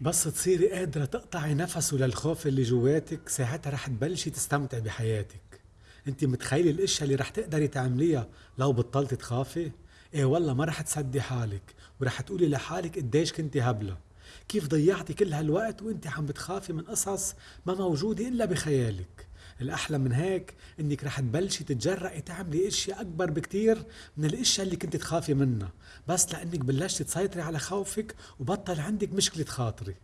بس تصيري قادرة تقطعي نفسه للخوف اللي جواتك ساعتها رح تبلشي تستمتعي بحياتك. انت متخيلة الاشياء اللي رح تقدري تعمليها لو بطلتي تخافي؟ إيه والله ما رح تصدقي حالك ورح تقولي لحالك قديش كنتي هبلة. كيف ضيعتي كل هالوقت وانت عم بتخافي من قصص ما موجودة إلا بخيالك؟ الأحلى من هيك إنك رح تبلشي تتجرأي تعملي أشياء أكبر بكتير من الأشياء اللي كنت تخافي منها. بس لأنك بلشتي تسيطري على خوفك وبطل عندك مشكلة خاطري.